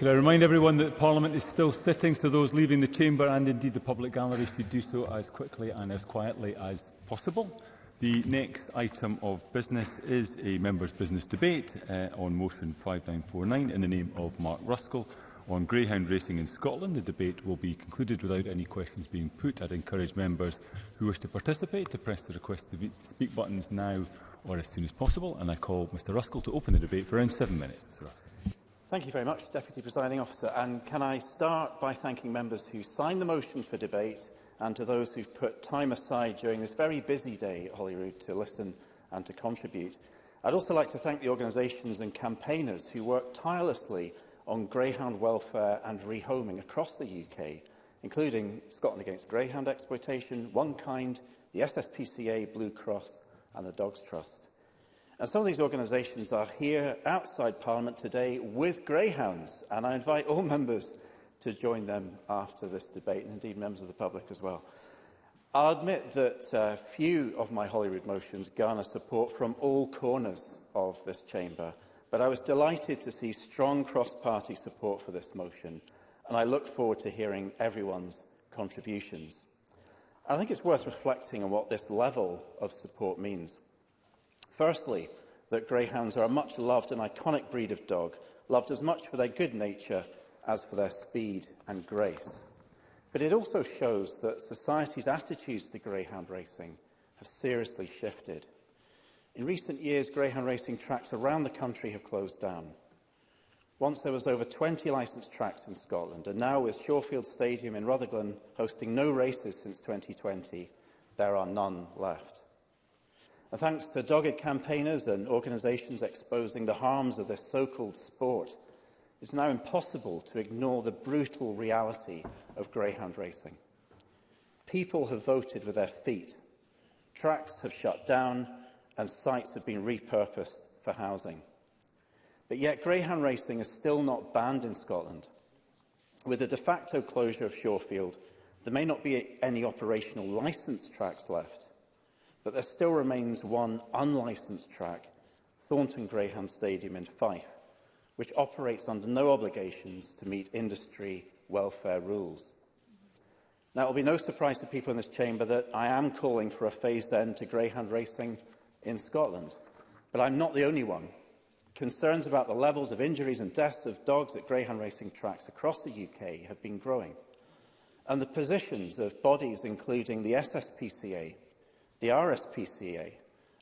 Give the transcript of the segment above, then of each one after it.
Could I remind everyone that Parliament is still sitting, so those leaving the chamber and indeed the public gallery should do so as quickly and as quietly as possible. The next item of business is a members' business debate uh, on motion 5949 in the name of Mark Ruskell on greyhound racing in Scotland. The debate will be concluded without any questions being put. I'd encourage members who wish to participate to press the request to speak buttons now or as soon as possible. And I call Mr Ruskell to open the debate for around seven minutes. Mr. Ruskell. Thank you very much, Deputy Presiding Officer. And can I start by thanking members who signed the motion for debate and to those who've put time aside during this very busy day at Holyrood to listen and to contribute. I'd also like to thank the organisations and campaigners who work tirelessly on greyhound welfare and rehoming across the UK, including Scotland Against Greyhound Exploitation, One Kind, the SSPCA, Blue Cross and the Dogs Trust. And some of these organisations are here outside Parliament today with greyhounds, and I invite all members to join them after this debate, and indeed members of the public as well. I'll admit that uh, few of my Holyrood motions garner support from all corners of this chamber, but I was delighted to see strong cross-party support for this motion, and I look forward to hearing everyone's contributions. I think it's worth reflecting on what this level of support means. Firstly, that greyhounds are a much loved and iconic breed of dog, loved as much for their good nature as for their speed and grace. But it also shows that society's attitudes to greyhound racing have seriously shifted. In recent years, greyhound racing tracks around the country have closed down. Once there was over 20 licensed tracks in Scotland, and now with Shawfield Stadium in Rutherglen hosting no races since 2020, there are none left. And thanks to dogged campaigners and organisations exposing the harms of this so-called sport, it's now impossible to ignore the brutal reality of greyhound racing. People have voted with their feet. Tracks have shut down and sites have been repurposed for housing. But yet greyhound racing is still not banned in Scotland. With the de facto closure of Shorefield, there may not be any operational licence tracks left, but there still remains one unlicensed track, Thornton Greyhound Stadium in Fife, which operates under no obligations to meet industry welfare rules. Now, it will be no surprise to people in this chamber that I am calling for a phased end to greyhound racing in Scotland. But I'm not the only one. Concerns about the levels of injuries and deaths of dogs at greyhound racing tracks across the UK have been growing. And the positions of bodies including the SSPCA, The RSPCA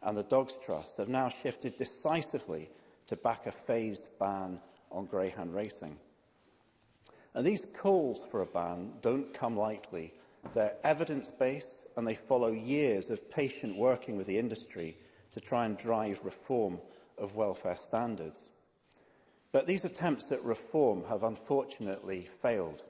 and the Dogs Trust have now shifted decisively to back a phased ban on greyhound racing. And these calls for a ban don't come lightly. They're evidence-based and they follow years of patient working with the industry to try and drive reform of welfare standards. But these attempts at reform have unfortunately failed.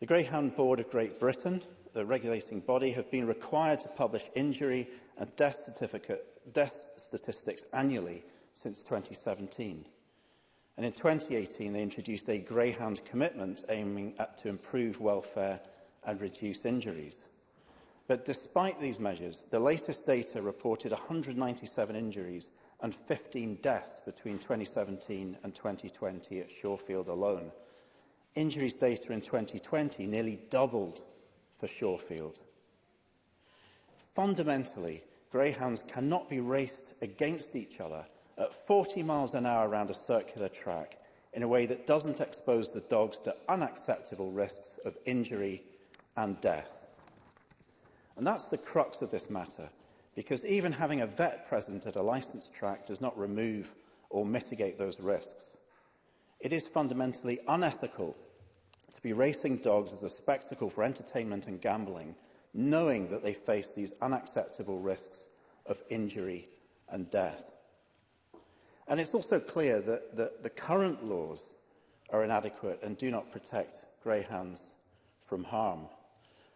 The Greyhound Board of Great Britain the regulating body have been required to publish injury and death, certificate, death statistics annually since 2017. And in 2018, they introduced a greyhound commitment aiming at to improve welfare and reduce injuries. But despite these measures, the latest data reported 197 injuries and 15 deaths between 2017 and 2020 at Shorefield alone. Injuries data in 2020 nearly doubled for Shorefield. Fundamentally, greyhounds cannot be raced against each other at 40 miles an hour around a circular track in a way that doesn't expose the dogs to unacceptable risks of injury and death. And that's the crux of this matter, because even having a vet present at a licensed track does not remove or mitigate those risks. It is fundamentally unethical to be racing dogs as a spectacle for entertainment and gambling, knowing that they face these unacceptable risks of injury and death. And it's also clear that, the, the current laws are inadequate and do not protect greyhounds from harm.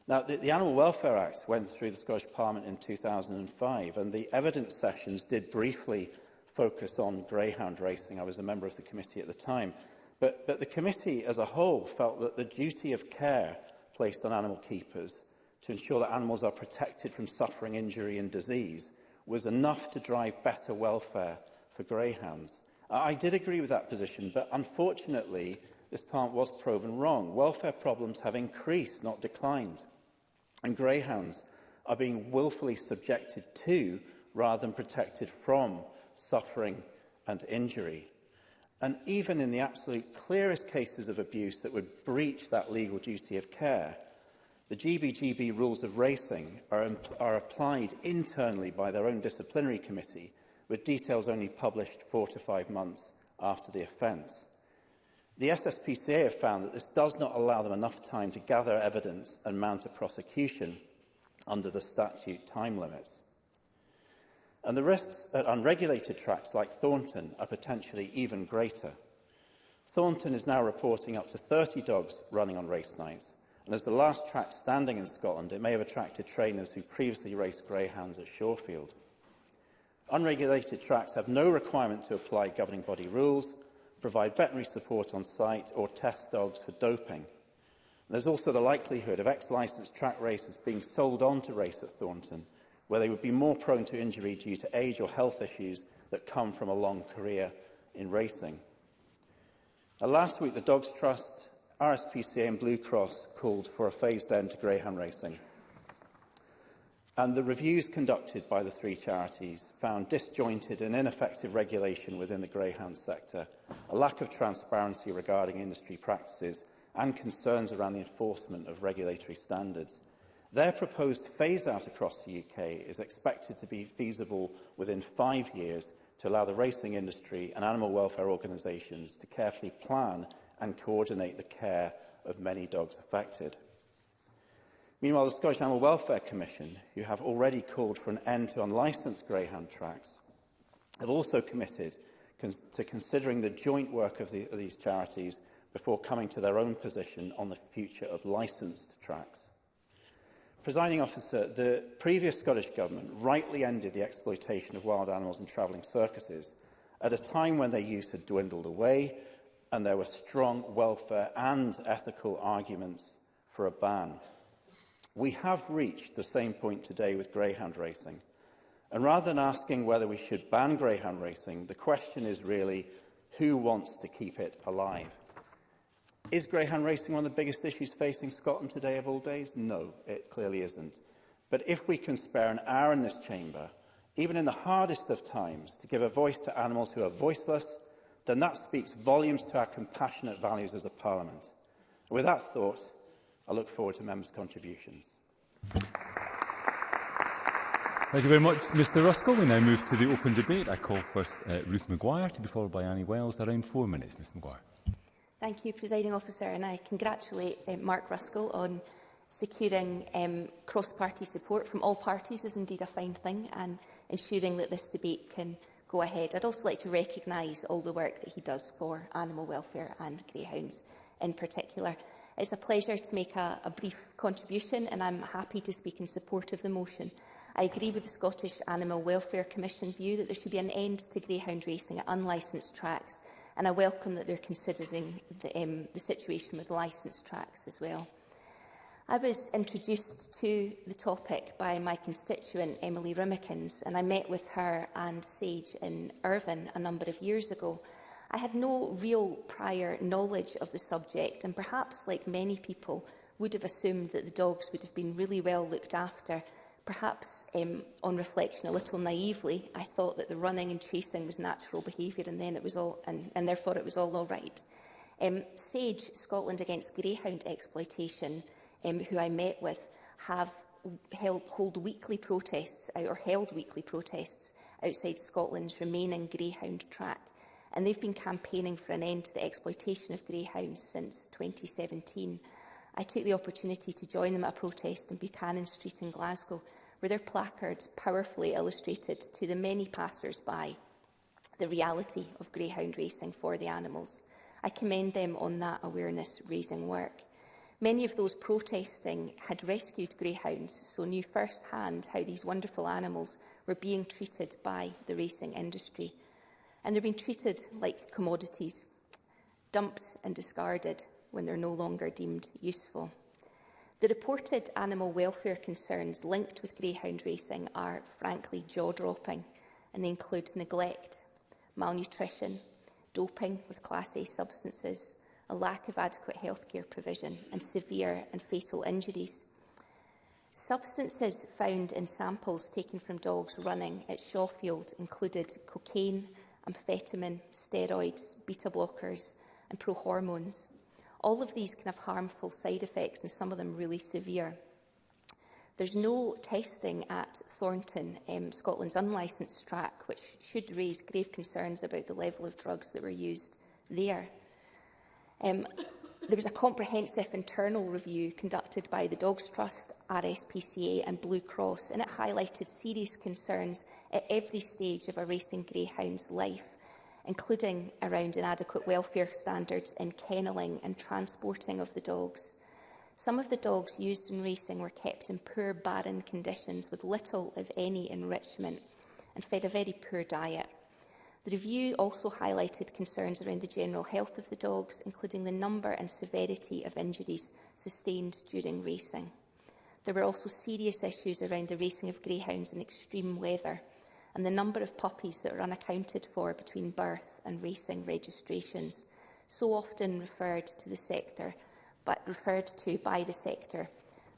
Now, the, the Animal Welfare Act went through the Scottish Parliament in 2005, and the evidence sessions did briefly focus on greyhound racing. I was a member of the committee at the time. But, but the committee as a whole felt that the duty of care placed on animal keepers to ensure that animals are protected from suffering, injury and disease was enough to drive better welfare for greyhounds. I did agree with that position, but unfortunately, this part was proven wrong. Welfare problems have increased, not declined. And greyhounds are being willfully subjected to, rather than protected from, suffering and injury and even in the absolute clearest cases of abuse that would breach that legal duty of care, the GBGB rules of racing are, are applied internally by their own disciplinary committee, with details only published four to five months after the offence. The SSPCA have found that this does not allow them enough time to gather evidence and mount a prosecution under the statute time limits and the risks at uh, unregulated tracks like Thornton are potentially even greater. Thornton is now reporting up to 30 dogs running on race nights, and as the last track standing in Scotland, it may have attracted trainers who previously raced greyhounds at Shorefield. Unregulated tracks have no requirement to apply governing body rules, provide veterinary support on site or test dogs for doping. And there's also the likelihood of ex-licensed track racers being sold on to race at Thornton – where they would be more prone to injury due to age or health issues that come from a long career in racing. Now, last week, the Dogs Trust, RSPCA and Blue Cross called for a phased end to greyhound racing. And the reviews conducted by the three charities found disjointed and ineffective regulation within the greyhound sector, a lack of transparency regarding industry practices and concerns around the enforcement of regulatory standards. Their proposed phase-out across the UK is expected to be feasible within five years to allow the racing industry and animal welfare organisations to carefully plan and coordinate the care of many dogs affected. Meanwhile, the Scottish Animal Welfare Commission, who have already called for an end to unlicensed greyhound tracks, have also committed cons to considering the joint work of, the, of these charities before coming to their own position on the future of licensed tracks. Presiding officer, the previous Scottish Government rightly ended the exploitation of wild animals in travelling circuses at a time when their use had dwindled away and there were strong welfare and ethical arguments for a ban. We have reached the same point today with greyhound racing. And rather than asking whether we should ban greyhound racing, the question is really who wants to keep it alive? Is greyhound racing one of the biggest issues facing Scotland today of all days? No, it clearly isn't. But if we can spare an hour in this chamber, even in the hardest of times, to give a voice to animals who are voiceless, then that speaks volumes to our compassionate values as a parliament. And with that thought, I look forward to members' contributions. Thank you very much, Mr Ruskell. We now move to the open debate. I call first uh, Ruth Maguire to be followed by Annie Wells. Around four minutes, Ms Maguire. Thank you, Presiding Officer, and I congratulate uh, Mark Ruskell on securing um, cross-party support from all parties is indeed a fine thing and ensuring that this debate can go ahead. I'd also like to recognise all the work that he does for animal welfare and greyhounds in particular. It's a pleasure to make a, a brief contribution and I'm happy to speak in support of the motion. I agree with the Scottish Animal Welfare Commission view that there should be an end to greyhound racing at unlicensed tracks and I welcome that they're considering the, um, the situation with licensed tracks as well. I was introduced to the topic by my constituent Emily Rimmikins and I met with her and Sage in Irvine a number of years ago. I had no real prior knowledge of the subject and perhaps like many people would have assumed that the dogs would have been really well looked after Perhaps um, on reflection, a little naively, I thought that the running and chasing was natural behaviour and then it was all and, and therefore it was all all right. Um, SAGE, Scotland Against Greyhound Exploitation, um, who I met with, have held, hold weekly protests or held weekly protests outside Scotland's remaining greyhound track. And they've been campaigning for an end to the exploitation of greyhounds since 2017. I took the opportunity to join them at a protest in Buchanan Street in Glasgow, where their placards powerfully illustrated to the many passers-by the reality of greyhound racing for the animals. I commend them on that awareness-raising work. Many of those protesting had rescued greyhounds, so knew firsthand how these wonderful animals were being treated by the racing industry. And they're being treated like commodities, dumped and discarded, when they're no longer deemed useful. The reported animal welfare concerns linked with greyhound racing are frankly jaw-dropping and they include neglect, malnutrition, doping with Class A substances, a lack of adequate healthcare provision and severe and fatal injuries. Substances found in samples taken from dogs running at Shawfield included cocaine, amphetamine, steroids, beta blockers and prohormones. All of these can have harmful side effects and some of them really severe. There's no testing at Thornton, um, Scotland's unlicensed track, which should raise grave concerns about the level of drugs that were used there. Um, there was a comprehensive internal review conducted by the Dogs Trust, RSPCA and Blue Cross, and it highlighted serious concerns at every stage of a racing greyhound's life, including around inadequate welfare standards in kennelling and transporting of the dogs. Some of the dogs used in racing were kept in poor, barren conditions with little, if any, enrichment and fed a very poor diet. The review also highlighted concerns around the general health of the dogs, including the number and severity of injuries sustained during racing. There were also serious issues around the racing of greyhounds in extreme weather, and the number of puppies that are unaccounted for between birth and racing registrations, so often referred to the sector, but referred to by the sector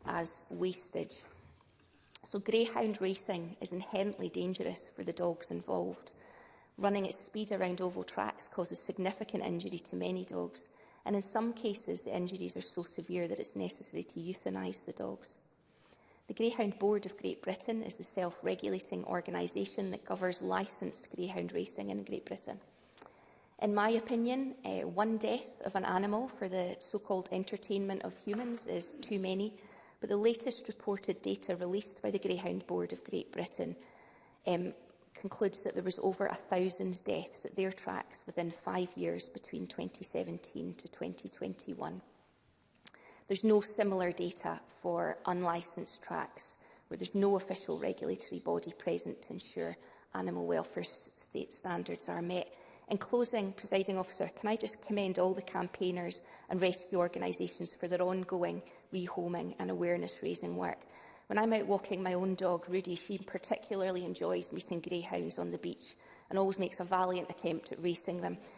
as wastage. So greyhound racing is inherently dangerous for the dogs involved. Running at speed around oval tracks causes significant injury to many dogs, and in some cases the injuries are so severe that it's necessary to euthanise the dogs. The Greyhound Board of Great Britain is the self-regulating organisation that covers licensed greyhound racing in Great Britain. In my opinion, uh, one death of an animal for the so-called entertainment of humans is too many, but the latest reported data released by the Greyhound Board of Great Britain um, concludes that there was over 1,000 deaths at their tracks within five years between 2017 to 2021. There's no similar data for unlicensed tracks where there's no official regulatory body present to ensure animal welfare state standards are met. In closing, presiding officer, can I just commend all the campaigners and rescue organisations for their ongoing rehoming and awareness-raising work. When I'm out walking my own dog, Rudy, she particularly enjoys meeting greyhounds on the beach and always makes a valiant attempt at racing them.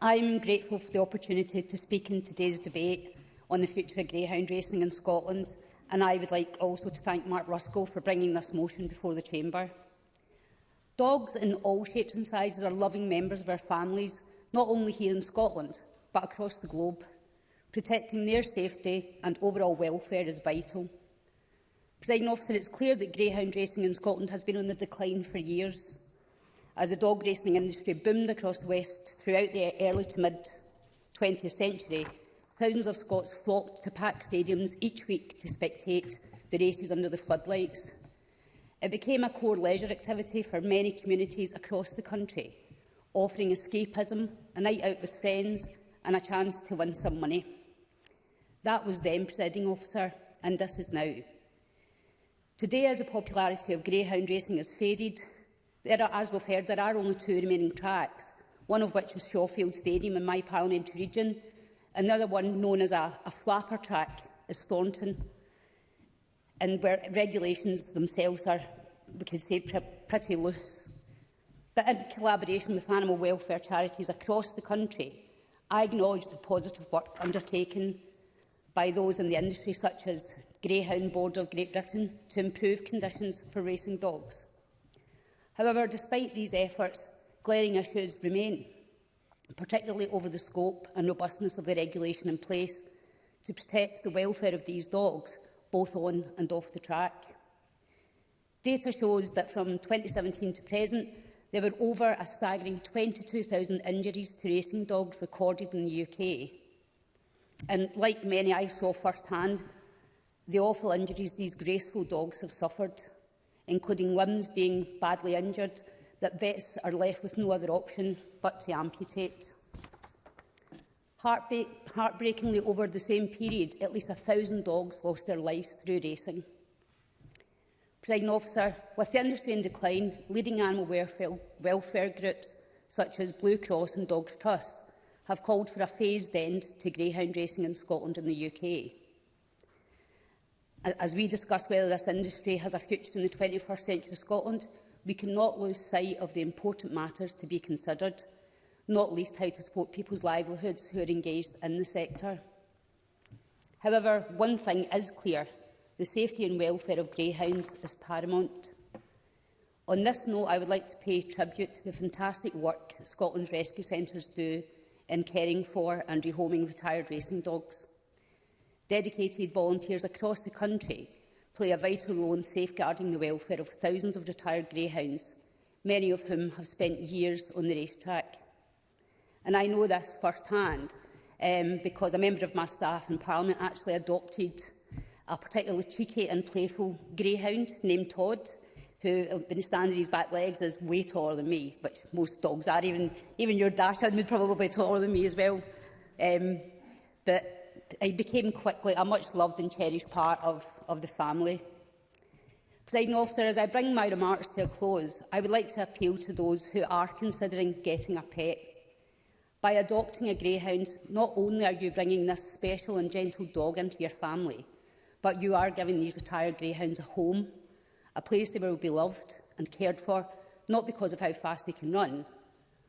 I'm grateful for the opportunity to speak in today's debate on the future of greyhound racing in Scotland, and I would like also to thank Mark Ruskell for bringing this motion before the Chamber. Dogs in all shapes and sizes are loving members of our families, not only here in Scotland, but across the globe. Protecting their safety and overall welfare is vital. Presiding officer, it's clear that greyhound racing in Scotland has been on the decline for years as the dog racing industry boomed across the West throughout the early to mid-20th century, thousands of Scots flocked to packed stadiums each week to spectate the races under the floodlights. It became a core leisure activity for many communities across the country, offering escapism, a night out with friends and a chance to win some money. That was then, presiding officer, and this is now. Today, as the popularity of greyhound racing has faded, There are, as we've heard, there are only two remaining tracks, one of which is Shawfield Stadium in my parliamentary region. Another one, known as a, a flapper track, is Thornton, and where regulations themselves are, we could say, pr pretty loose. But in collaboration with animal welfare charities across the country, I acknowledge the positive work undertaken by those in the industry, such as Greyhound Board of Great Britain, to improve conditions for racing dogs. However, despite these efforts, glaring issues remain, particularly over the scope and robustness of the regulation in place to protect the welfare of these dogs, both on and off the track. Data shows that from 2017 to present, there were over a staggering 22,000 injuries to racing dogs recorded in the UK. And like many I saw firsthand, the awful injuries these graceful dogs have suffered including limbs being badly injured, that vets are left with no other option but to amputate. heartbreakingly, over the same period, at least 1,000 dogs lost their lives through racing. Presiding officer, with the industry in decline, leading animal welfare, welfare groups such as Blue Cross and Dogs Trust have called for a phased end to greyhound racing in Scotland and the UK as we discuss whether this industry has a future in the 21st century of Scotland, we cannot lose sight of the important matters to be considered, not least how to support people's livelihoods who are engaged in the sector. However, one thing is clear. The safety and welfare of greyhounds is paramount. On this note, I would like to pay tribute to the fantastic work Scotland's rescue centres do in caring for and rehoming retired racing dogs. Dedicated volunteers across the country play a vital role in safeguarding the welfare of thousands of retired greyhounds, many of whom have spent years on the racetrack. And I know this firsthand um, because a member of my staff in Parliament actually adopted a particularly cheeky and playful greyhound named Todd, who uh, stands on his back legs is way taller than me, which most dogs are. Even, even your dachshund would probably be taller than me as well. Um, but I became quickly a much loved and cherished part of, of the family. Presiding officer, as I bring my remarks to a close, I would like to appeal to those who are considering getting a pet. By adopting a greyhound, not only are you bringing this special and gentle dog into your family, but you are giving these retired greyhounds a home, a place they will be loved and cared for, not because of how fast they can run,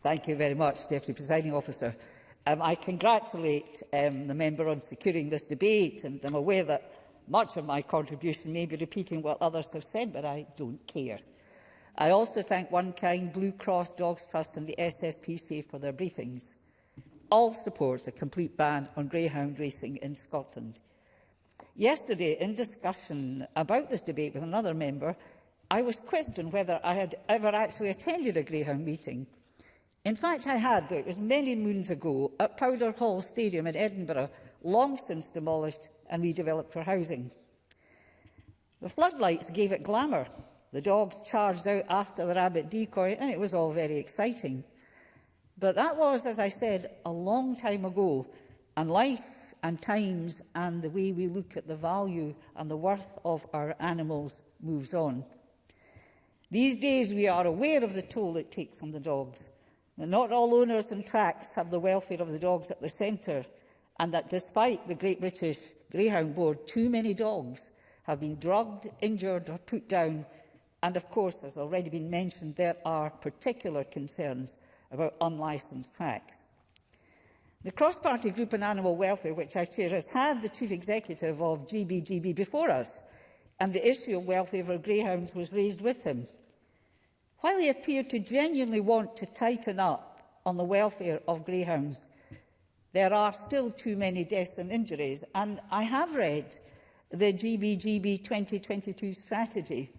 Thank you very much, Deputy Presiding Officer. Um, I congratulate um, the member on securing this debate, and I'm aware that much of my contribution may be repeating what others have said, but I don't care. I also thank One Kind, Blue Cross, Dogs Trust and the SSPCA for their briefings. All support a complete ban on greyhound racing in Scotland. Yesterday, in discussion about this debate with another member, I was quizzed on whether I had ever actually attended a greyhound meeting. In fact, I had, though it was many moons ago, at Powder Hall Stadium in Edinburgh, long since demolished and redeveloped for housing. The floodlights gave it glamour, The dogs charged out after the rabbit decoy, and it was all very exciting. But that was, as I said, a long time ago, and life and times and the way we look at the value and the worth of our animals moves on. These days, we are aware of the toll it takes on the dogs, that not all owners and tracks have the welfare of the dogs at the centre, and that despite the Great British Greyhound Board, too many dogs have been drugged, injured or put down And of course, as already been mentioned, there are particular concerns about unlicensed tracks. The cross-party group on animal welfare, which I chair, has had the chief executive of GBGB before us, and the issue of welfare for greyhounds was raised with him. While he appeared to genuinely want to tighten up on the welfare of greyhounds, there are still too many deaths and injuries, and I have read the GBGB 2022 strategy,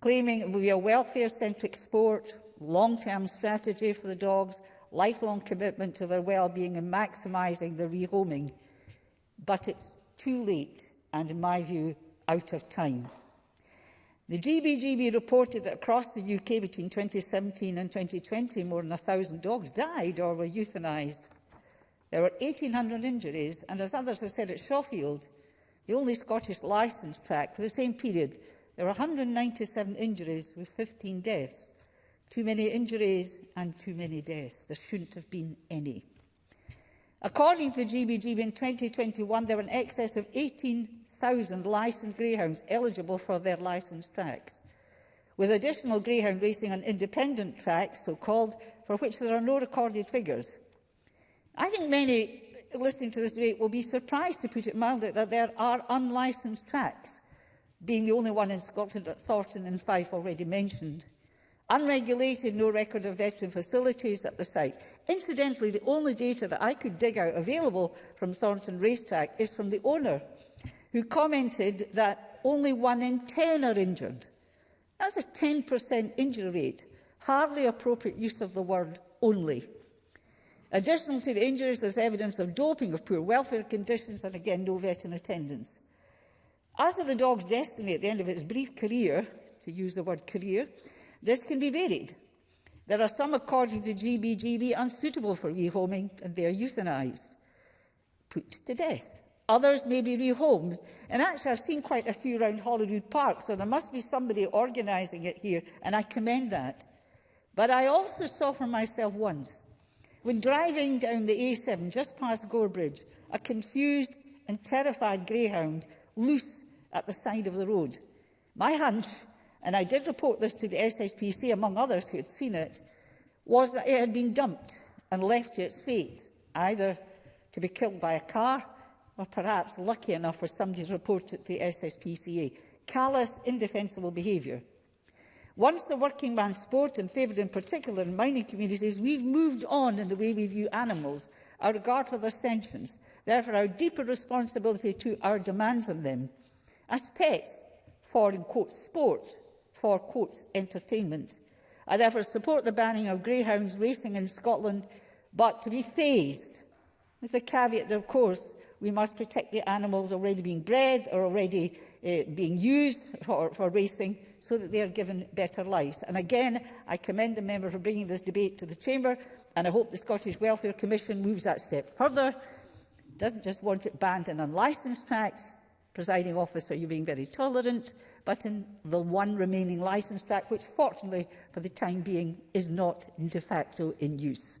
claiming it will be a welfare-centric sport, long-term strategy for the dogs, lifelong commitment to their well-being and maximising the rehoming. But it's too late and, in my view, out of time. The GBGB reported that across the UK between 2017 and 2020, more than 1,000 dogs died or were euthanised. There were 1,800 injuries, and as others have said at Shawfield, the only Scottish licensed track for the same period, There were 197 injuries with 15 deaths. Too many injuries and too many deaths. There shouldn't have been any. According to the GBGB, in 2021, there were an excess of 18,000 licensed greyhounds eligible for their licensed tracks, with additional greyhound racing on independent tracks, so-called, for which there are no recorded figures. I think many listening to this debate will be surprised, to put it mildly, that there are unlicensed tracks – being the only one in Scotland at Thornton and Fife already mentioned. Unregulated, no record of veteran facilities at the site. Incidentally, the only data that I could dig out available from Thornton Racetrack is from the owner, who commented that only one in 10 are injured. That's a 10% injury rate, hardly appropriate use of the word only. Additional to the injuries, there's evidence of doping, of poor welfare conditions, and again, no veteran attendance. As to the dog's destiny at the end of its brief career, to use the word career, this can be varied. There are some, according to GBGB, unsuitable for rehoming and they are euthanized, put to death. Others may be rehomed. And actually, I've seen quite a few around Holyrood Park, so there must be somebody organizing it here, and I commend that. But I also saw for myself once, when driving down the A7 just past Gorebridge, a confused and terrified greyhound, loose at the side of the road. My hunch, and I did report this to the SSPC among others who had seen it, was that it had been dumped and left to its fate, either to be killed by a car or perhaps lucky enough for somebody to report it to the SSPCA. Callous, indefensible behaviour. Once the working man sport, and favoured in particular in mining communities, we've moved on in the way we view animals, our regard for their sentience, therefore our deeper responsibility to our demands on them as pets for, in quotes, sport, for, quotes, entertainment. I therefore support the banning of greyhounds racing in Scotland, but to be phased, with the caveat that, of course, we must protect the animals already being bred or already uh, being used for, for racing so that they are given better lives. And again, I commend the member for bringing this debate to the Chamber and I hope the Scottish Welfare Commission moves that step further, doesn't just want it banned in unlicensed tracks, Presiding officer, you're being very tolerant, but in the one remaining licence track, which fortunately for the time being is not de facto in use.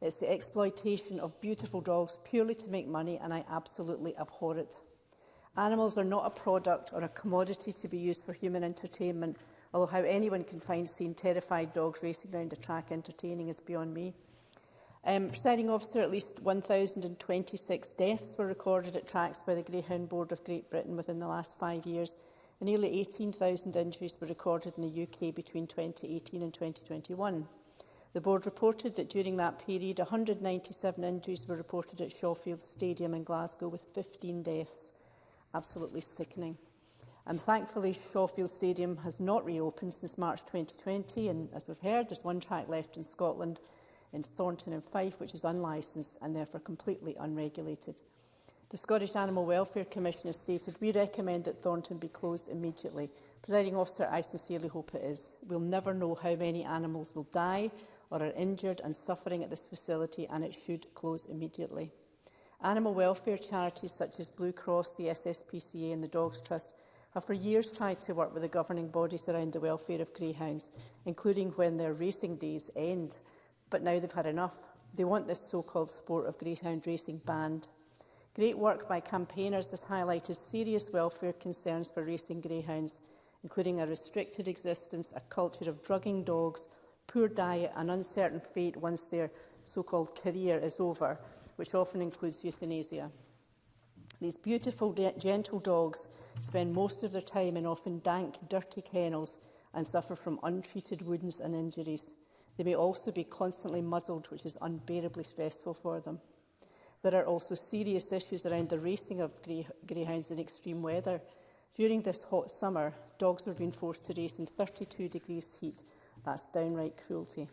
It's the exploitation of beautiful dogs purely to make money, and I absolutely abhor it. Animals are not a product or a commodity to be used for human entertainment, although how anyone can find seeing terrified dogs racing around a track entertaining is beyond me. Um, presiding officer, at least 1,026 deaths were recorded at tracks by the Greyhound Board of Great Britain within the last five years, and nearly 18,000 injuries were recorded in the UK between 2018 and 2021. The board reported that during that period, 197 injuries were reported at Shawfield Stadium in Glasgow with 15 deaths. Absolutely sickening. And thankfully, Shawfield Stadium has not reopened since March 2020. And as we've heard, there's one track left in Scotland in Thornton and Fife, which is unlicensed and therefore completely unregulated. The Scottish Animal Welfare Commission has stated, we recommend that Thornton be closed immediately. Presiding officer, I sincerely hope it is. We'll never know how many animals will die or are injured and suffering at this facility and it should close immediately. Animal welfare charities such as Blue Cross, the SSPCA and the Dogs Trust have for years tried to work with the governing bodies around the welfare of greyhounds, including when their racing days end. But now they've had enough. They want this so-called sport of greyhound racing banned Great work by campaigners has highlighted serious welfare concerns for racing greyhounds, including a restricted existence, a culture of drugging dogs, poor diet and uncertain fate once their so-called career is over, which often includes euthanasia. These beautiful, gentle dogs spend most of their time in often dank, dirty kennels and suffer from untreated wounds and injuries. They may also be constantly muzzled, which is unbearably stressful for them. There are also serious issues around the racing of grey, greyhounds in extreme weather. During this hot summer, dogs were being forced to race in 32 degrees heat. That's downright cruelty.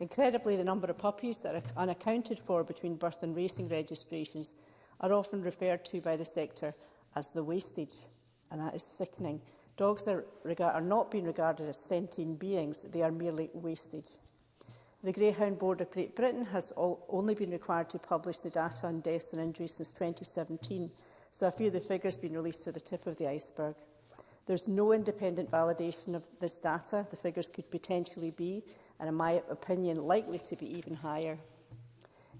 Incredibly, the number of puppies that are unaccounted for between birth and racing registrations are often referred to by the sector as the wastage, and that is sickening. Dogs are, are not being regarded as sentient beings, they are merely wastage. The Greyhound Board of Great Britain has all, only been required to publish the data on deaths and injuries since 2017, so a few of the figures have been released to the tip of the iceberg. There's no independent validation of this data. The figures could potentially be, and in my opinion, likely to be even higher.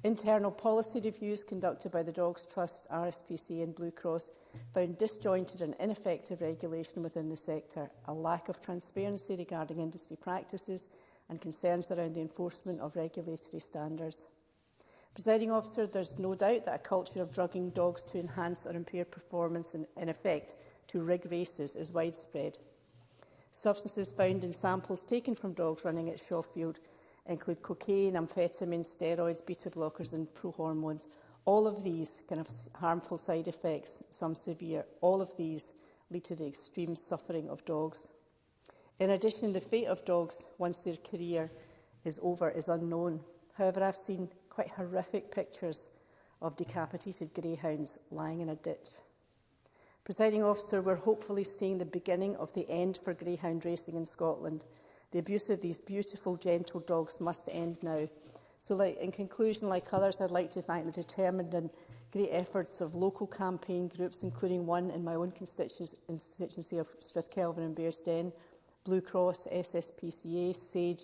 Internal policy reviews conducted by the Dogs Trust, RSPCA and Blue Cross found disjointed and ineffective regulation within the sector, a lack of transparency regarding industry practices and concerns around the enforcement of regulatory standards. Presiding officer, there's no doubt that a culture of drugging dogs to enhance or impair performance and, in effect, to rig races is widespread. Substances found in samples taken from dogs running at Shawfield include cocaine, amphetamines, steroids, beta blockers and prohormones. All of these can have harmful side effects, some severe. All of these lead to the extreme suffering of dogs. In addition, the fate of dogs, once their career is over, is unknown. However, I've seen quite horrific pictures of decapitated greyhounds lying in a ditch. Presiding officer, we're hopefully seeing the beginning of the end for greyhound racing in Scotland. The abuse of these beautiful, gentle dogs must end now. So like, in conclusion, like others, I'd like to thank the determined and great efforts of local campaign groups, including one in my own constituency of Strathkelvin and Bearsden, Blue Cross, SSPCA, SAGE,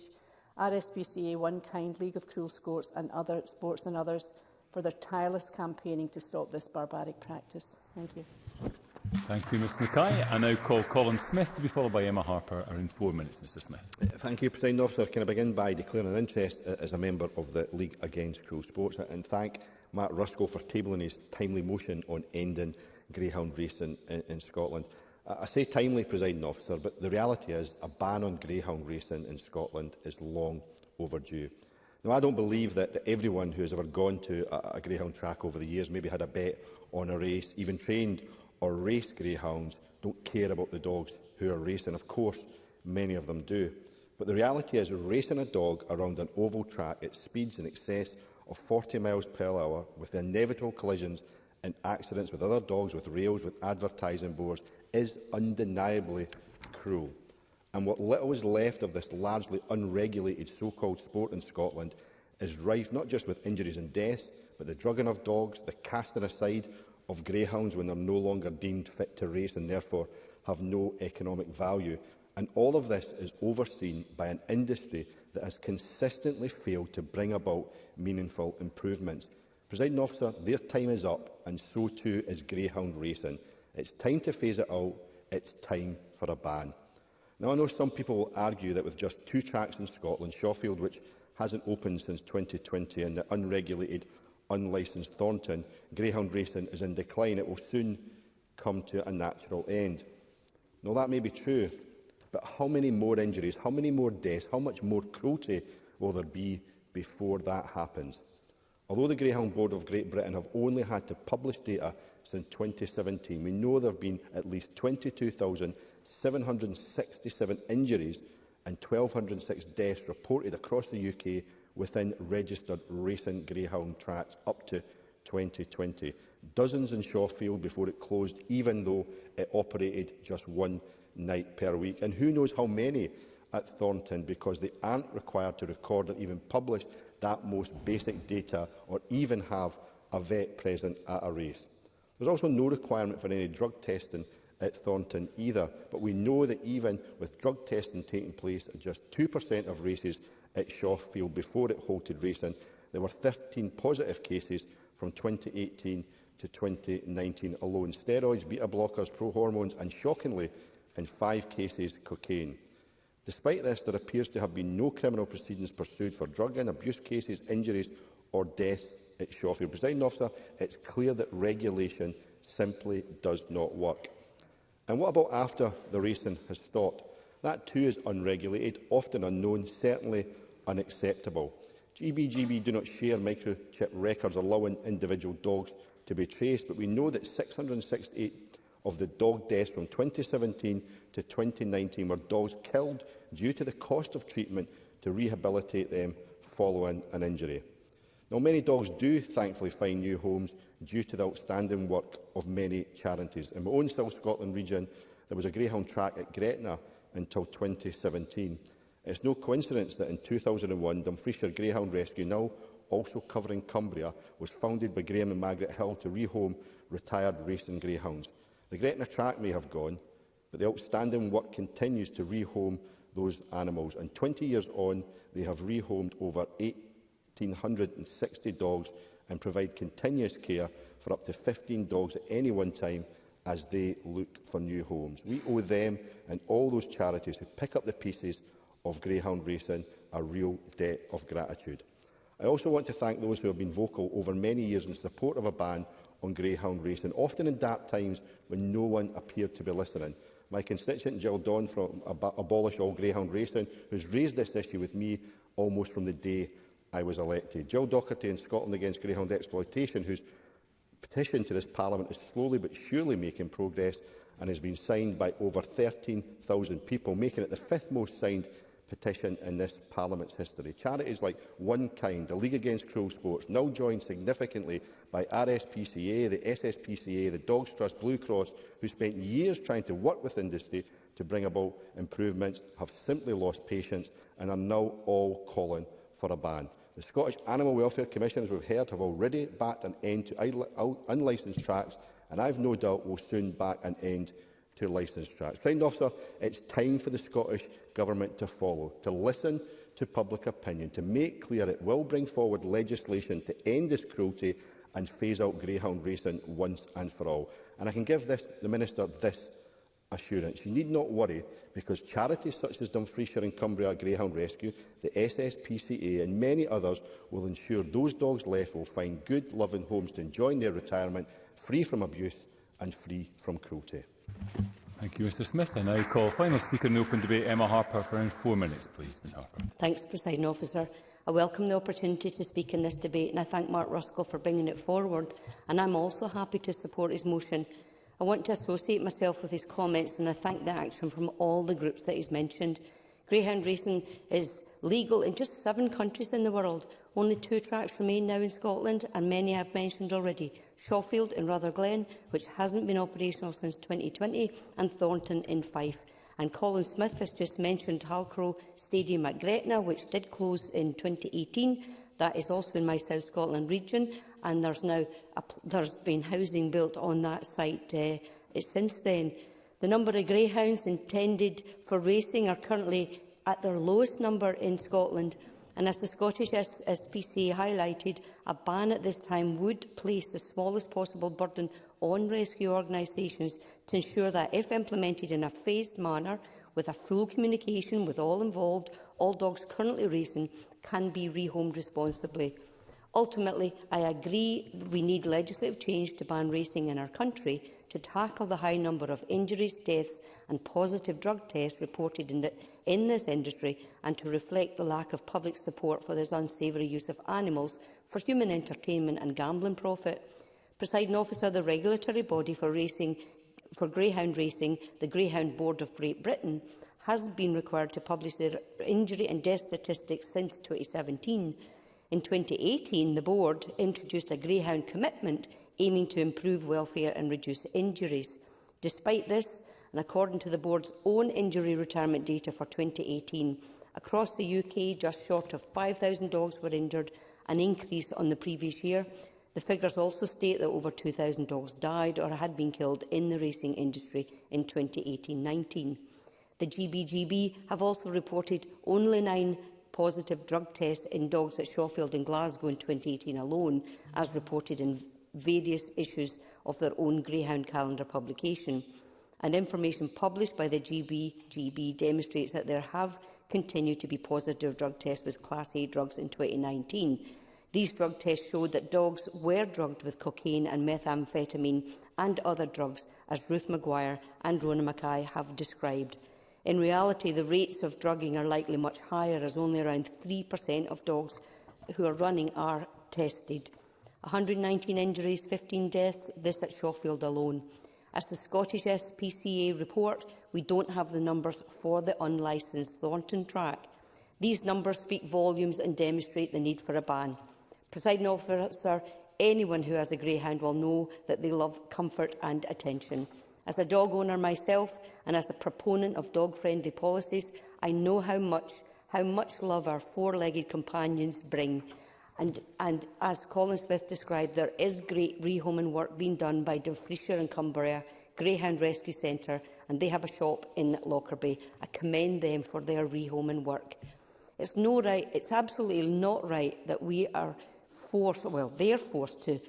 RSPCA One Kind, League of Cruel Sports and other sports and others for their tireless campaigning to stop this barbaric practice. Thank you. Thank you, Ms Mackay. I now call Colin Smith to be followed by Emma Harper in four minutes, Mr Smith. Uh, thank you, President Officer. Can I begin by declaring an interest uh, as a member of the League Against Cruel Sports and thank Matt Ruskell for tabling his timely motion on ending greyhound racing in, in Scotland. I say timely, presiding officer, but the reality is a ban on greyhound racing in Scotland is long overdue. Now, I don't believe that, that everyone who has ever gone to a, a greyhound track over the years, maybe had a bet on a race, even trained or raced greyhounds, don't care about the dogs who are racing. Of course, many of them do. But the reality is racing a dog around an oval track at speeds in excess of 40 miles per hour with inevitable collisions and accidents with other dogs, with rails, with advertising boards is undeniably cruel. And what little is left of this largely unregulated so-called sport in Scotland is rife not just with injuries and deaths, but the drugging of dogs, the casting aside of greyhounds when they're no longer deemed fit to race and therefore have no economic value. And all of this is overseen by an industry that has consistently failed to bring about meaningful improvements. President officer, their time is up and so too is greyhound racing. It's time to phase it out. It's time for a ban. Now, I know some people will argue that with just two tracks in Scotland, Shawfield, which hasn't opened since 2020, and the unregulated, unlicensed Thornton, greyhound racing is in decline. It will soon come to a natural end. Now, that may be true, but how many more injuries, how many more deaths, how much more cruelty will there be before that happens? Although the Greyhound Board of Great Britain have only had to publish data since 2017. We know there have been at least 22,767 injuries and 1,206 deaths reported across the UK within registered racing greyhound tracks up to 2020. Dozens in Shawfield before it closed, even though it operated just one night per week. And who knows how many at Thornton because they aren't required to record or even publish that most basic data or even have a vet present at a race. There's also no requirement for any drug testing at Thornton either, but we know that even with drug testing taking place at just 2% of races at Shawfield before it halted racing, there were 13 positive cases from 2018 to 2019 alone. Steroids, beta-blockers, pro-hormones and, shockingly, in five cases, cocaine. Despite this, there appears to have been no criminal proceedings pursued for drug and abuse cases, injuries or deaths it's Shaw. Your presiding officer, it's clear that regulation simply does not work. And what about after the racing has stopped? That too is unregulated, often unknown, certainly unacceptable. GBGB do not share microchip records allowing individual dogs to be traced, but we know that 668 of the dog deaths from 2017 to 2019 were dogs killed due to the cost of treatment to rehabilitate them following an injury. Now, many dogs do thankfully find new homes due to the outstanding work of many charities. In my own South Scotland region, there was a greyhound track at Gretna until 2017. It's no coincidence that in 2001, Dumfriesshire Greyhound Rescue, now also covering Cumbria, was founded by Graham and Margaret Hill to rehome retired racing greyhounds. The Gretna track may have gone, but the outstanding work continues to rehome those animals. And 20 years on, they have rehomed over 8 1,560 dogs and provide continuous care for up to 15 dogs at any one time as they look for new homes. We owe them and all those charities who pick up the pieces of greyhound racing a real debt of gratitude. I also want to thank those who have been vocal over many years in support of a ban on greyhound racing, often in dark times when no one appeared to be listening. My constituent Jill Dawn from Ab Abolish All Greyhound Racing, has raised this issue with me almost from the day I was elected. Jill Docherty in Scotland Against Greyhound Exploitation, whose petition to this Parliament is slowly but surely making progress and has been signed by over 13,000 people, making it the fifth most signed petition in this Parliament's history. Charities like One Kind, the League Against Cruel Sports, now joined significantly by RSPCA, the SSPCA, the Dogs Trust, Blue Cross, who spent years trying to work with industry to bring about improvements, have simply lost patience and are now all calling for a ban. The Scottish Animal Welfare Commission, as we've heard, have already backed an end to unlicensed tracks, and I've no doubt will soon back an end to licensed tracks. Friend officer, it's time for the Scottish Government to follow, to listen to public opinion, to make clear it will bring forward legislation to end this cruelty and phase out greyhound racing once and for all. And I can give this, the Minister this assurance. You need not worry because charities such as Dumfriesshire and Cumbria Greyhound Rescue, the SSPCA and many others will ensure those dogs left will find good, loving homes to enjoy their retirement, free from abuse and free from cruelty. Thank you, Mr Smith. I now call final speaker in the open debate, Emma Harper, for around four minutes, please, Ms Harper. Thanks, Presiding Officer. I welcome the opportunity to speak in this debate and I thank Mark Ruskell for bringing it forward. And I'm also happy to support his motion I want to associate myself with his comments and I thank the action from all the groups that he's mentioned. Greyhound racing is legal in just seven countries in the world. Only two tracks remain now in Scotland, and many I've mentioned already. Shawfield in Rotherglen, which hasn't been operational since 2020, and Thornton in Fife. And Colin Smith has just mentioned Halcrow Stadium at Gretna, which did close in 2018, That is also in my South Scotland region, and there's now a, there's been housing built on that site uh, since then. The number of greyhounds intended for racing are currently at their lowest number in Scotland, and as the Scottish SPCA highlighted, a ban at this time would place the smallest possible burden on rescue organisations to ensure that, if implemented in a phased manner, with a full communication with all involved, all dogs currently racing can be rehomed responsibly. Ultimately, I agree we need legislative change to ban racing in our country to tackle the high number of injuries, deaths and positive drug tests reported in, the, in this industry and to reflect the lack of public support for this unsavoury use of animals for human entertainment and gambling profit. Presiding officer, the regulatory body for racing for greyhound racing, the Greyhound Board of Great Britain, has been required to publish their injury and death statistics since 2017. In 2018, the board introduced a greyhound commitment aiming to improve welfare and reduce injuries. Despite this, and according to the board's own injury retirement data for 2018, across the UK, just short of 5,000 dogs were injured, an increase on the previous year, The figures also state that over 2,000 dogs died or had been killed in the racing industry in 2018-19. The GBGB have also reported only nine positive drug tests in dogs at Shawfield and Glasgow in 2018 alone, as reported in various issues of their own Greyhound calendar publication. And information published by the GBGB demonstrates that there have continued to be positive drug tests with Class A drugs in 2019, These drug tests showed that dogs were drugged with cocaine and methamphetamine and other drugs, as Ruth Maguire and Rona Mackay have described. In reality, the rates of drugging are likely much higher, as only around 3% of dogs who are running are tested. 119 injuries, 15 deaths, this at Shawfield alone. As the Scottish SPCA report, we don't have the numbers for the unlicensed Thornton track. These numbers speak volumes and demonstrate the need for a ban. Presiding officer, anyone who has a greyhound will know that they love comfort and attention. As a dog owner myself and as a proponent of dog-friendly policies, I know how much, how much love our four-legged companions bring. And, and as Colin Smith described, there is great rehoming work being done by Dumfriesshire and Cumbria Greyhound Rescue Centre, and they have a shop in Lockerbie. I commend them for their rehoming work. It's, no right, it's absolutely not right that we are force, well, they're forced to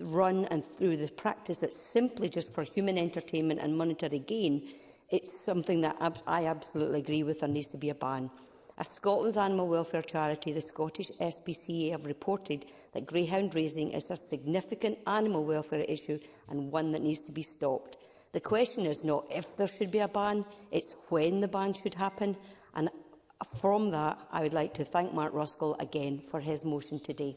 run and through the practice that's simply just for human entertainment and monetary gain, it's something that I absolutely agree with there needs to be a ban. As Scotland's animal welfare charity, the Scottish SPCA have reported that greyhound raising is a significant animal welfare issue and one that needs to be stopped. The question is not if there should be a ban, it's when the ban should happen. And from that, I would like to thank Mark Ruskell again for his motion today.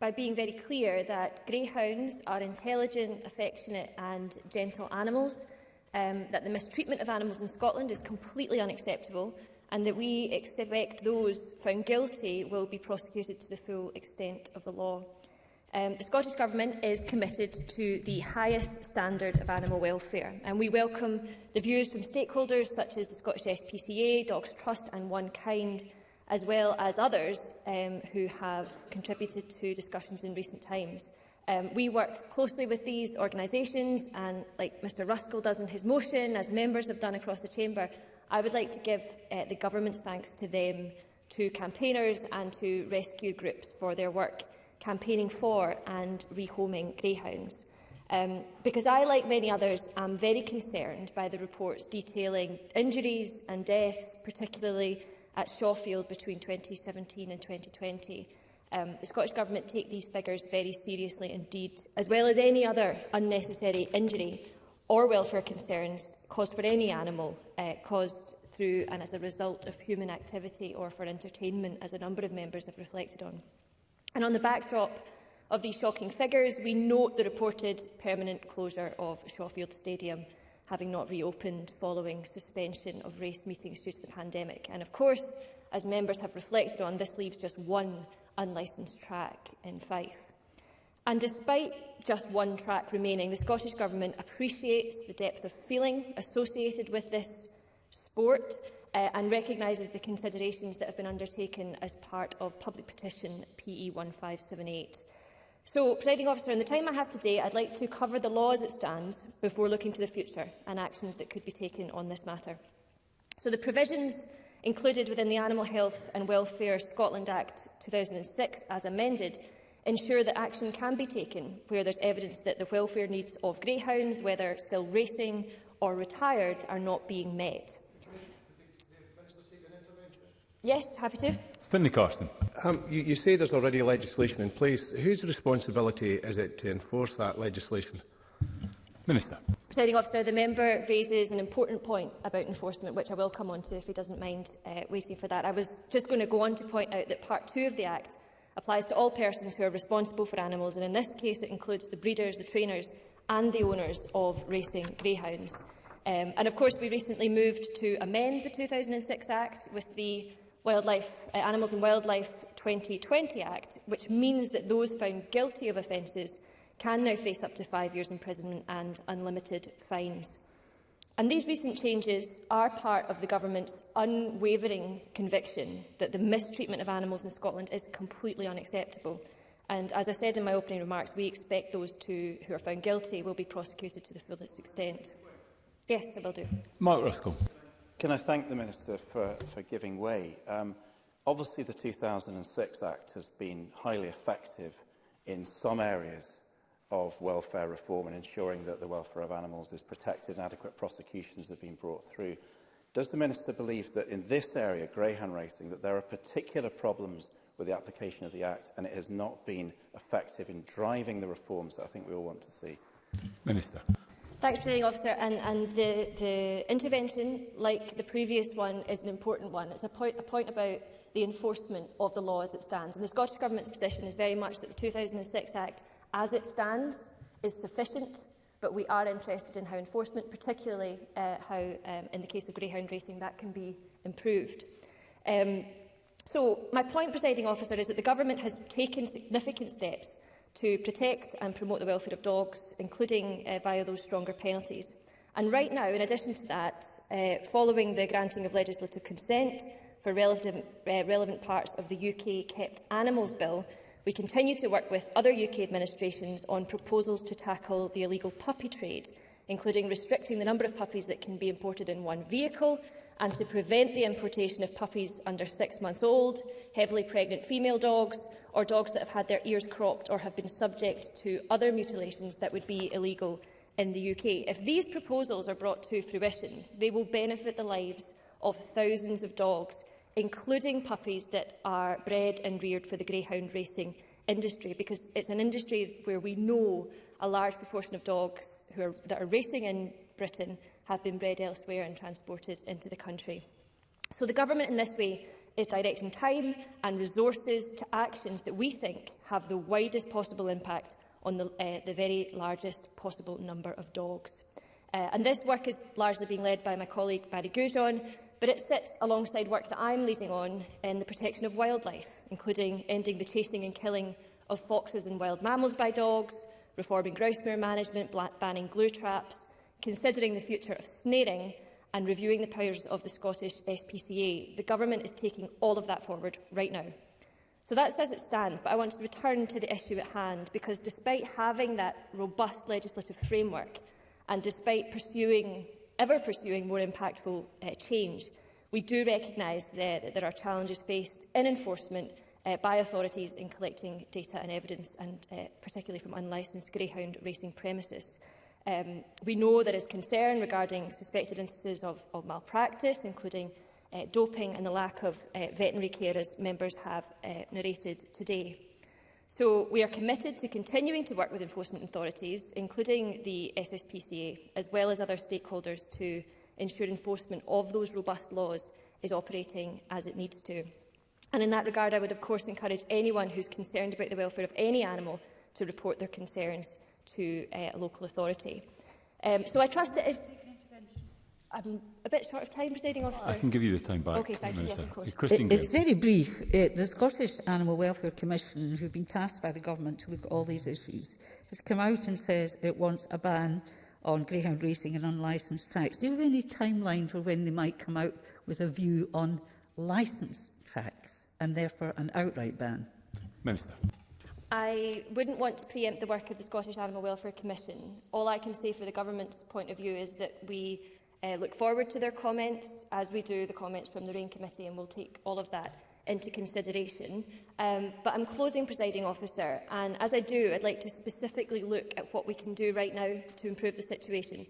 by being very clear that greyhounds are intelligent, affectionate and gentle animals, um, that the mistreatment of animals in Scotland is completely unacceptable, and that we expect those found guilty will be prosecuted to the full extent of the law. Um, the Scottish Government is committed to the highest standard of animal welfare and we welcome the views from stakeholders such as the Scottish SPCA, Dogs Trust and One Kind as well as others um, who have contributed to discussions in recent times. Um, we work closely with these organisations and, like Mr Ruskell does in his motion, as members have done across the Chamber, I would like to give uh, the government's thanks to them, to campaigners and to rescue groups for their work campaigning for and rehoming greyhounds. Um, because I, like many others, am very concerned by the reports detailing injuries and deaths, particularly at Shawfield between 2017 and 2020. Um, the Scottish Government take these figures very seriously indeed, as well as any other unnecessary injury or welfare concerns caused for any animal uh, caused through and as a result of human activity or for entertainment, as a number of members have reflected on. And on the backdrop of these shocking figures, we note the reported permanent closure of Shawfield Stadium, having not reopened following suspension of race meetings due to the pandemic. And of course, as members have reflected on, this leaves just one unlicensed track in Fife. And despite just one track remaining. The Scottish Government appreciates the depth of feeling associated with this sport uh, and recognises the considerations that have been undertaken as part of public petition PE 1578. So, Presiding Officer, in the time I have today, I'd like to cover the law as it stands before looking to the future and actions that could be taken on this matter. So, the provisions included within the Animal Health and Welfare Scotland Act 2006, as amended, ensure that action can be taken where there's evidence that the welfare needs of greyhounds, whether still racing or retired, are not being met. Yes, happy to. Finlay Carson. Um, you, you say there's already legislation in place. Whose responsibility is it to enforce that legislation? Minister. Presiding officer, the member raises an important point about enforcement, which I will come on to if he doesn't mind uh, waiting for that. I was just going to go on to point out that part two of the Act applies to all persons who are responsible for animals, and in this case it includes the breeders, the trainers and the owners of racing greyhounds. Um, and of course we recently moved to amend the 2006 Act with the Wildlife, uh, Animals and Wildlife 2020 Act, which means that those found guilty of offences can now face up to five years imprisonment and unlimited fines. And these recent changes are part of the government's unwavering conviction that the mistreatment of animals in Scotland is completely unacceptable. And as I said in my opening remarks, we expect those two who are found guilty will be prosecuted to the fullest extent. Yes, I will do. Mark Ruskell. Can I thank the Minister for, for giving way? Um, obviously, the 2006 Act has been highly effective in some areas of welfare reform and ensuring that the welfare of animals is protected and adequate prosecutions have been brought through. Does the Minister believe that in this area, greyhound racing, that there are particular problems with the application of the Act and it has not been effective in driving the reforms that I think we all want to see? Minister. you, President Officer. And, and the, the intervention, like the previous one, is an important one. It's a point, a point about the enforcement of the law as it stands. And the Scottish Government's position is very much that the 2006 Act as it stands is sufficient, but we are interested in how enforcement, particularly uh, how, um, in the case of greyhound racing, that can be improved. Um, so my point, presiding officer, is that the government has taken significant steps to protect and promote the welfare of dogs, including uh, via those stronger penalties. And right now, in addition to that, uh, following the granting of legislative consent for relevant, uh, relevant parts of the UK Kept Animals Bill, We continue to work with other UK administrations on proposals to tackle the illegal puppy trade, including restricting the number of puppies that can be imported in one vehicle and to prevent the importation of puppies under six months old, heavily pregnant female dogs or dogs that have had their ears cropped or have been subject to other mutilations that would be illegal in the UK. If these proposals are brought to fruition, they will benefit the lives of thousands of dogs including puppies that are bred and reared for the greyhound racing industry, because it's an industry where we know a large proportion of dogs who are, that are racing in Britain have been bred elsewhere and transported into the country. So the government in this way is directing time and resources to actions that we think have the widest possible impact on the, uh, the very largest possible number of dogs. Uh, and this work is largely being led by my colleague Barry Goujon, but it sits alongside work that I'm leading on in the protection of wildlife, including ending the chasing and killing of foxes and wild mammals by dogs, reforming grousemere management, banning glue traps, considering the future of snaring and reviewing the powers of the Scottish SPCA. The government is taking all of that forward right now. So that says it stands, but I want to return to the issue at hand because despite having that robust legislative framework and despite pursuing ever pursuing more impactful uh, change. We do recognise that, that there are challenges faced in enforcement uh, by authorities in collecting data and evidence, and uh, particularly from unlicensed greyhound racing premises. Um, we know there is concern regarding suspected instances of, of malpractice, including uh, doping and the lack of uh, veterinary care, as members have uh, narrated today. So we are committed to continuing to work with enforcement authorities, including the SSPCA, as well as other stakeholders to ensure enforcement of those robust laws is operating as it needs to. And in that regard, I would of course encourage anyone who's concerned about the welfare of any animal to report their concerns to uh, a local authority. Um, so I trust it is... I'm a bit short of time, presiding officer. I can give you the time back. Okay, thank you. Yes, of course. it, it's very brief. Uh, the Scottish Animal Welfare Commission, who've been tasked by the government to look at all these issues, has come out and says it wants a ban on greyhound racing and unlicensed tracks. Do you have any timeline for when they might come out with a view on licensed tracks and therefore an outright ban? Minister. I wouldn't want to preempt the work of the Scottish Animal Welfare Commission. All I can say for the government's point of view is that we uh, look forward to their comments, as we do the comments from the RAIN Committee, and we'll take all of that into consideration. Um, but I'm closing, presiding officer, and as I do, I'd like to specifically look at what we can do right now to improve the situation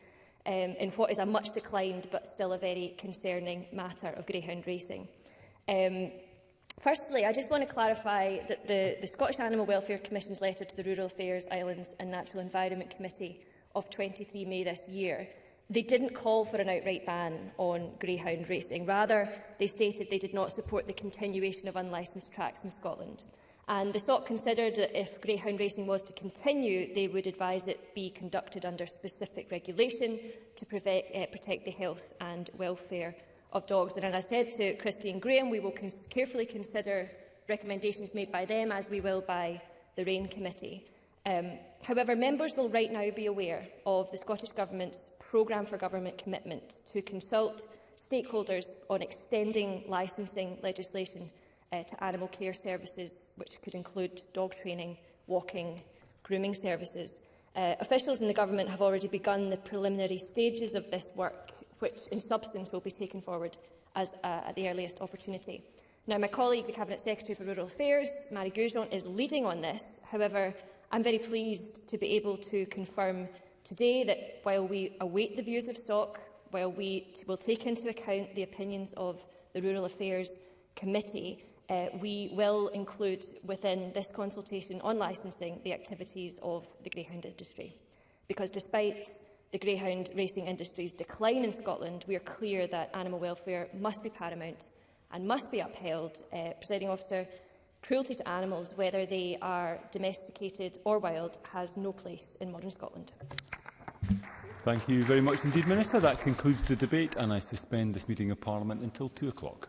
um, in what is a much declined but still a very concerning matter of greyhound racing. Um, firstly, I just want to clarify that the, the Scottish Animal Welfare Commission's letter to the Rural Affairs, Islands and Natural Environment Committee of 23 May this year They didn't call for an outright ban on greyhound racing. Rather, they stated they did not support the continuation of unlicensed tracks in Scotland. And the SOC considered that if greyhound racing was to continue, they would advise it be conducted under specific regulation to prevent, uh, eh, protect the health and welfare of dogs. And as I said to Christine Graham, we will cons carefully consider recommendations made by them, as we will by the RAIN Committee. Um, however, members will right now be aware of the Scottish Government's Programme for Government commitment to consult stakeholders on extending licensing legislation uh, to animal care services, which could include dog training, walking, grooming services. Uh, officials in the Government have already begun the preliminary stages of this work, which in substance will be taken forward as, uh, at the earliest opportunity. Now, my colleague, the Cabinet Secretary for Rural Affairs, Mary Goujon, is leading on this. However, I'm very pleased to be able to confirm today that while we await the views of SOC, while we will take into account the opinions of the Rural Affairs Committee, uh, we will include within this consultation on licensing the activities of the greyhound industry. Because despite the greyhound racing industry's decline in Scotland, we are clear that animal welfare must be paramount and must be upheld. Uh, Presiding officer, Cruelty to animals, whether they are domesticated or wild, has no place in modern Scotland. Thank you very much indeed, Minister. That concludes the debate and I suspend this meeting of Parliament until 2 o'clock.